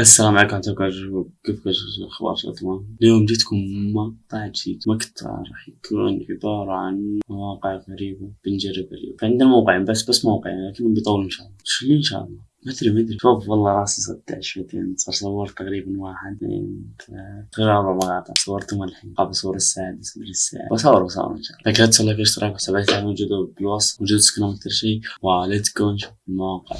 السلام عليكم ورحمة الله كيف الأخبار تمام؟ اليوم جيتكم مقطع جديد مقطع راح يكون عبارة عن مواقع غريبة بنجرب اليوم. فعندنا موقعين بس بس موقعين لكنهم بيطولوا إن شاء الله. شو إن شاء الله؟ ما ادري ما أدري. شوف والله راسي صدع شويتين صار صورت تقريبا واحد اثنين ثلاثة. أربع مقاطع صورتهم الحين. قبل صور السادس مدري السادس. بصور بصور إن شاء الله. لكن لا تنسوا like واشتراك وحساباتي موجودة بالوصف. موجود انستقرام أكثر شيء و let's go نشوف المواقع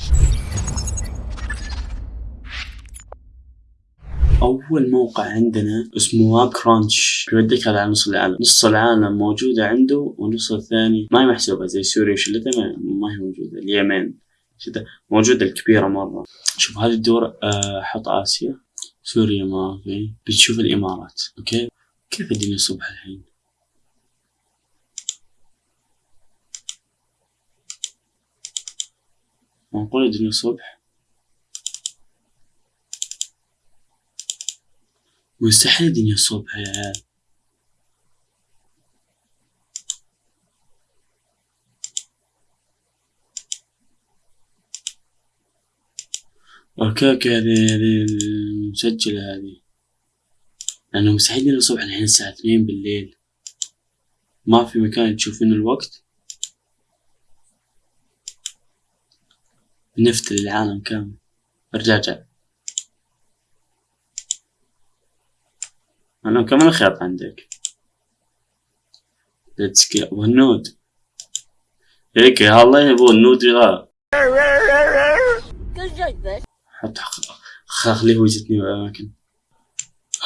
أول موقع عندنا اسمه واب كرانش بيوديك على نص العالم. نص العالم موجودة عنده والنص الثاني ما هي محسوبة زي سوريا وشلتها ما هي موجودة. اليمن. شده موجودة الكبيرة مرة. شوف هذه الدور آه، حط آسيا. سوريا ما في بتشوف الإمارات. أوكي؟ كيف الدنيا الصبح الحين؟ معقول الدنيا الصبح. مستحيل الدنيا الصبح يا عيال okay okay هذه هذه مسجلة هذه. لأنه مستحيل الصبح الحين الساعة اثنين بالليل. ما في مكان تشوفين الوقت؟ نفت للعالم كامل. أرجع أرجع. أنا كمان خيط عندك. ليتس جو والنود هيك الله يبغى النود لا حتى خليه وجدني بالأماكن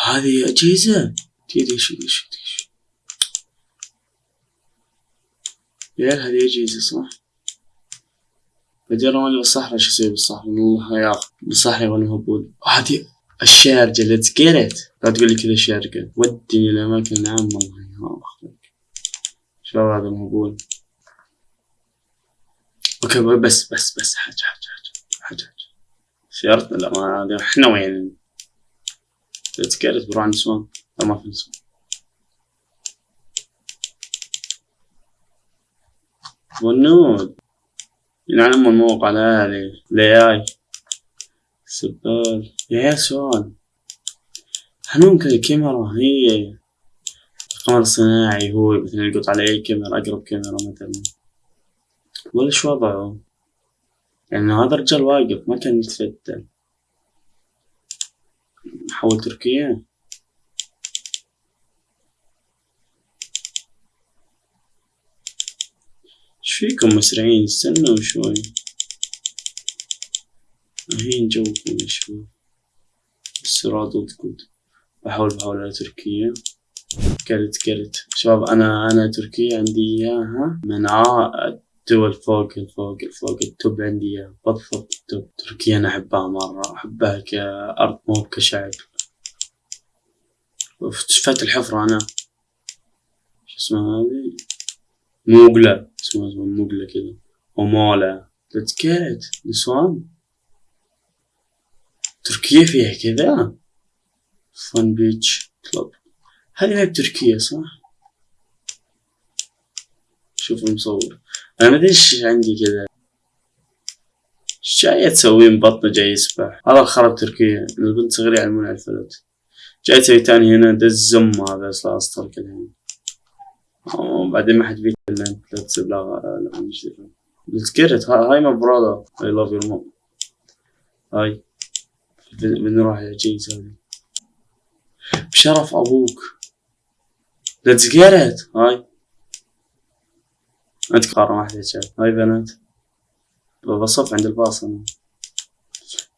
هذه أجهزة. تدري شو شو شو يا هذه أجهزة صح؟ بعدين رماني بالصحراء شو أسوي بالصحراء؟ الله يا بالصحراء وأنا مهبول هذه الشارجة ليتس جيت لا تقول لي كذا الشارجة ودني الأماكن العامة الله يخليك شباب هذا مهبول أوكي بس بس بس حاجة حاجة حاجة حاجة, حاجة. سيارتنا لا ما إحنا وين؟ تذكرت بروح عند نسوان لا ما في نسوان والنود ينعلم الموقع الآلي الاي سبال يا سؤال هل ممكن الكاميرا هي القمر الصناعي هو مثلا يلقط على أي كاميرا أقرب كاميرا مثلا؟ ولا شو وضعه؟ يعني هذا الرجال واقف ما كان يتفتل. حول تركيا. إيش فيكم مسرعين استنوا شوي. جوكم يا شباب السرعة ضدكم بحاول بحاول على تركيا. كرت كرت شباب أنا أنا تركيا عندي إياها. من عائد دول فوق الفوق الفوق التوب عندي بالضبط التوب. تركيا أنا أحبها مرة. أحبها كأرض مو كشعب. فت الحفرة أنا. شو اسمها هذه؟ موغلا. اسمها موغلا كذا. ومولا. تذكرت نسوان. تركيا فيها كذا. فان بيتش كلوب هذه ما بتركيا صح؟ شوف المصور. أنا ما أدري إيش عندي كذا. إيش جاي تسوين بطنه جاي يسبح هذا الخرب تركيا البنت صغيرة يعلمون على الفلوت. جاي تسوي تاني هنا. ده الزم هذا. أصلا اسطر كذا بعدين ما حد أنت لا تسيب لا لا مش تذكرت هاي ما برادا اي لاف يور مام هاي. بنروح يا جيز هذه. بشرف أبوك. ليتس جيت هاي. عندك قارة واحدة شاف هاي بنات. بصف عند الباص أنا.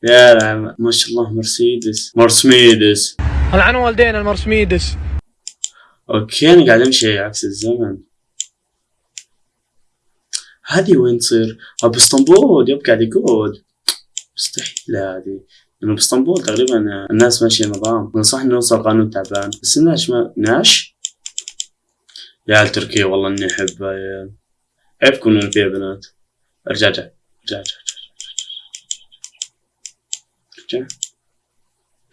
يا لعم ما شاء الله مرسيدس. مرسميدس ألعن والدينا المرسميدس أوكي أنا قاعد أمشي عكس الزمن. هذه وين تصير؟ باسطنبول يب قاعد يقول مستحيل هذه. لأنه باسطنبول تقريبا الناس ماشية نظام صح انه وصل قانون تعبان بس الناس ما ناش يا تركيا والله اني احبها يا عيبكم انه فيها بنات ارجع ارجع ارجع ارجع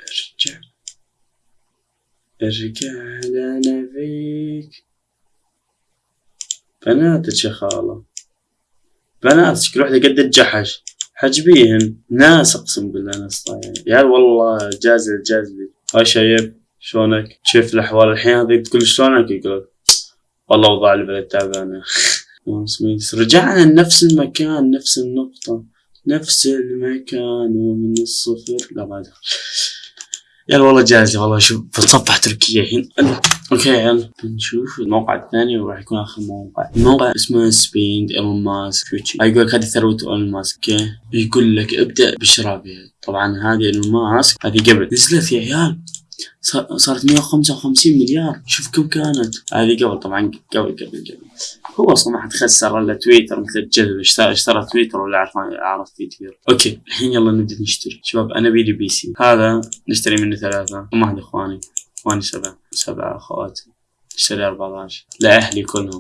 ارجع ارجع ارجع لنا فيك بناتك يا خالة بناتك كل وحدة قد الجحش حجبيهن ناس اقسم بالله ناس يا عيال والله جازل جازلي هاي شايب شلونك؟ كيف الأحوال. الحين هذه تقول شلونك؟ يقول والله اوضاع البلد تعبانه رجعنا لنفس المكان نفس النقطة نفس المكان ومن الصفر. لا ما أدري. يلا والله جاهز والله شوف بتصفح تركيا هنا okay يلا. نشوف الموقع الثاني وراح يكون آخر موقع. الموقع اسمه spend ايلون ماسك يقول لك هذه ثروة ايلون ماسك يقول لك ابدأ بالشراء بها طبعا هذه ايلون ماسك هذه قبل. نزلت يا عيال. صارت 155 مليار. شوف كم كانت. هذه قبل طبعا قبل قبل قبل. هو أصلا ما حد خسر إلا تويتر مثل الجذب اشترى, تويتر ولا عرف عرف تويتر okay الحين يلا نبدأ نشتري. شباب أنا بيدي PC. هذا نشتري منه ثلاثة. هم إخواني. إخواني سبعة. سبعة أخوات. نشتري 14 لأهلي كلهم.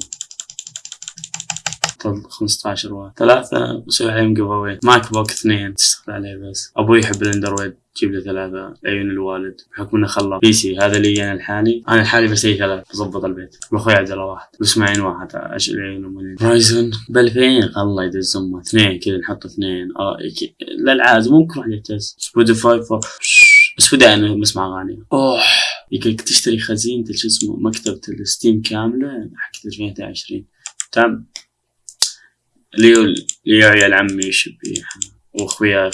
15 واحد. ثلاثة بسوي عليهم giveaway MacBook اثنين تشتغل عليه بس. أبوي يحب الأندرويد جيب له ثلاثة. عيون الوالد بحكم إنه خلى PC هذا لي أنا الحالي أنا الحالي بسوي ثلاث بظبط البيت. واخوي عجلة واحد. بس معين واحد أشيل عيون Ryzen ب 2000 الله يدز أمه. اثنين كذا نحط اثنين. آه للعاد ممكن واحد يهتز Spotify بس بدا أنا بسمع أغاني. أوه. يقولك تشتري خزينة شو اسمه مكتبة ال Steam كاملة حق 2020 تمام ليو ليو عيال عمي يشبيها واخويا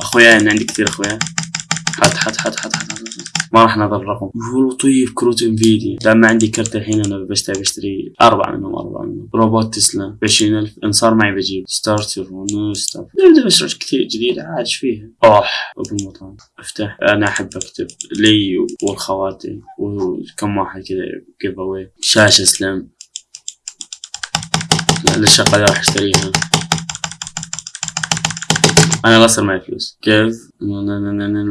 اخويا. أنا عندي كثير اخويا. حط حط حط حط حط ما راح نظر الرقم. طيب كروت Nvidia. لما عندي كرت الحين أنا بشتري بشتري اربعة منهم اربعة منهم. روبوت تسلا ب 20000 إن صار معي بجيب. starter و no start. نبدا مشروع كثير جديد عاد فيها؟ اوه ابو المطعم. افتح. أنا احب اكتب لي والخواتم. وكم واحد كذا giveaway شاشة سلم للشقة راح اشتريها أنا صار معي فلوس. كيف؟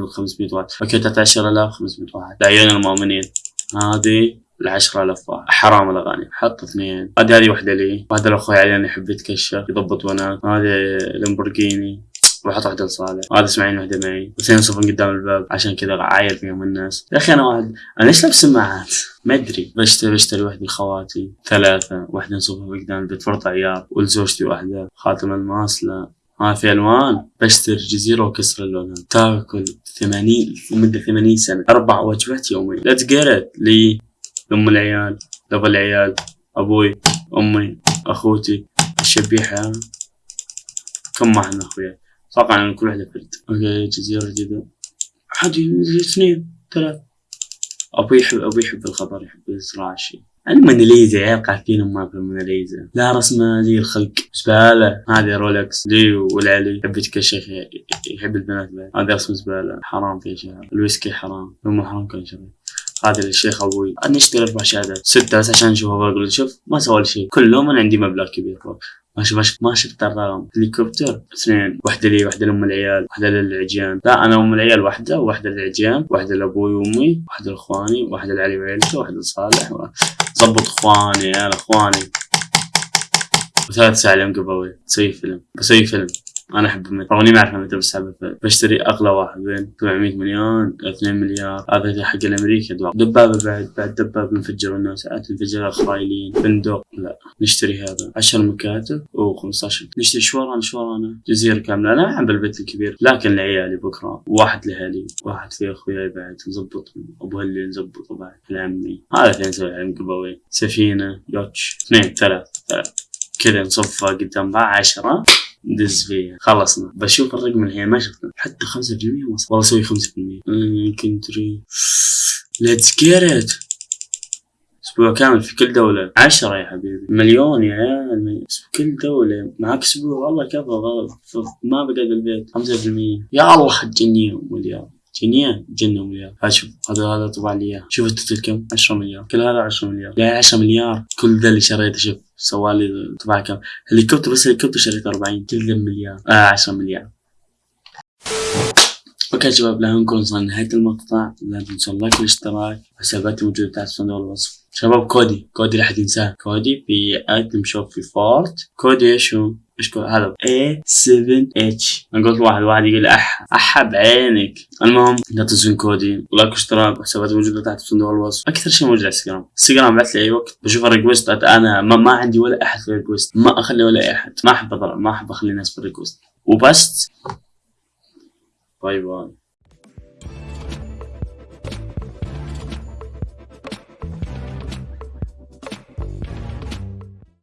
500 واحد. okay 13500 واحد. لعيون المؤمنين. هذه ال 10000 واحد. حرام الأغاني. حط اثنين. هذه هذه وحدة لي. وهذا الأخوي علي يحب يتكشف يضبط بنات هذه لامبورجيني. وحط واحدة لصالح. هذا اسماعيل واحدة معي. بس ينصفن قدام الباب. عشان كذا عاير فيهم الناس. يا أخي أنا واحد أنا ليش لابس سماعات؟ ما أدري. بشتري بشتري واحدة لخواتي ثلاثة. واحدة نصفها قدام البيت. فرط عيار ولزوجتي واحدة. خاتم الماس؟ لا. ها في ألوان. بشتري جزيرة وكسر اللون تاكل ثمانين لمدة ثمانين سنة. أربع وجبات يوميا لا تقرت لي لأم العيال لأبو العيال أبوي أمي أخوتي الشبيحة. كم واحد من أخوياي؟ أتوقع ان كل واحدة فرد okay جزيرة جديدة عادي اثنين ثلاث أبوي يحب أبوي يحب الخضر يحب الزراعة شيء الموناليزا عيال قاعدين أمها في الموناليزا لا رسمة زي الخلق. زبالة. هذه رولكس. لي ولعلي. يحب يتكشخ يحب البنات بعد. هذه رسمة زبالة. حرام في شهر. الويسكي حرام. مو حرام كل شيء هذا الشيخ أبوي. أنا اشتري أربع شهادات ستة بس عشان اشوفه بقول شوف ما سوى شيء. كلهم أنا عندي مبلغ كبير. فوق ما شفت ما شفت الرقم هليكوبتر اثنين. واحدة لي واحدة لأم العيال واحدة للعجيان لا أنا أم العيال واحدة وواحدة للعجيان واحدة لأبوي وأمي واحدة لإخواني واحدة لعلي وعيلته واحدة لصالح. ظبط إخواني يا إخواني. وثلاث ساعة اليوم قبل تسوي فيلم بسوي فيلم. أنا أحب رغم إني ما أعرف المتر بس بشتري أغلى واحد بين 700 مليون 2 مليار هذا حق الامريكا دبابة بعد بعد دبابة انفجروا الناس تنفجر اسرائيليين بندق لا نشتري هذا. 10 مكاتب و15 نشتري شورانا شورانا جزيرة كاملة. أنا أحب البيت الكبير لكن لعيالي بكرة واحد لهالي واحد في اخوياي بعد نظبط ابو هلي نظبطه بعد لعمي هذا اثنين نسوي عليهم قبوي سفينة يوتش اثنين ثلاث ثلاث كذا نصفها قدام بعض 10 ندز فيها خلصنا بشوف الرقم الحين ما شفته. حتى 5% وصل. والله أسوي 5% يمكن تري. ليتس جيت أسبوع كامل في كل دولة. عشرة يا حبيبي. مليون يا عيال في كل دولة. معك أسبوع. والله كفى ما بقعد البيت خمسة في المية. يا الله تجنيه مليار. جنيه جنة مليار شوف هذا هذا طبع لي اياه شوف ال total كم 10 مليار كل هذا 10 مليار يا 10 مليار كل ذا اللي شريته شوف سوالي طبع كم هليكوبتر بس هليكوبتر شريت 40 كل ذا مليار آه 10 مليار okay شباب لا نكون وصلنا نهاية المقطع لا تنسوا ال like والاشتراك حساباتي موجودة تحت صندوق الوصف شباب كودي كودي لا حد ينساه كودي في item shop في Fort كودي إيش كود هذا. A7H أنا قلت واحد واحد يقول اح اح بعينك المهم لا تنسون كودي و like واشتراك وحساباتي موجوده تحت في صندوق الوصف. أكثر شيء موجود على انستغرام انستغرام بعت لي أي وقت. بشوف ال request أنا ما, ما عندي ولا أحد في ال request. ما أخلي ولا أحد. ما أحب أضرب ما أحب أخلي الناس في ال request. وبس. bye bye.